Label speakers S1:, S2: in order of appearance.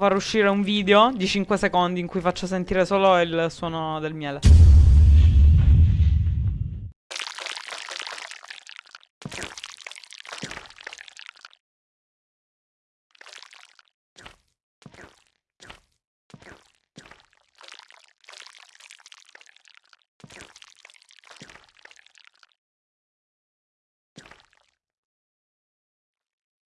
S1: Far uscire un video di 5 secondi in cui faccio sentire solo il suono del miele.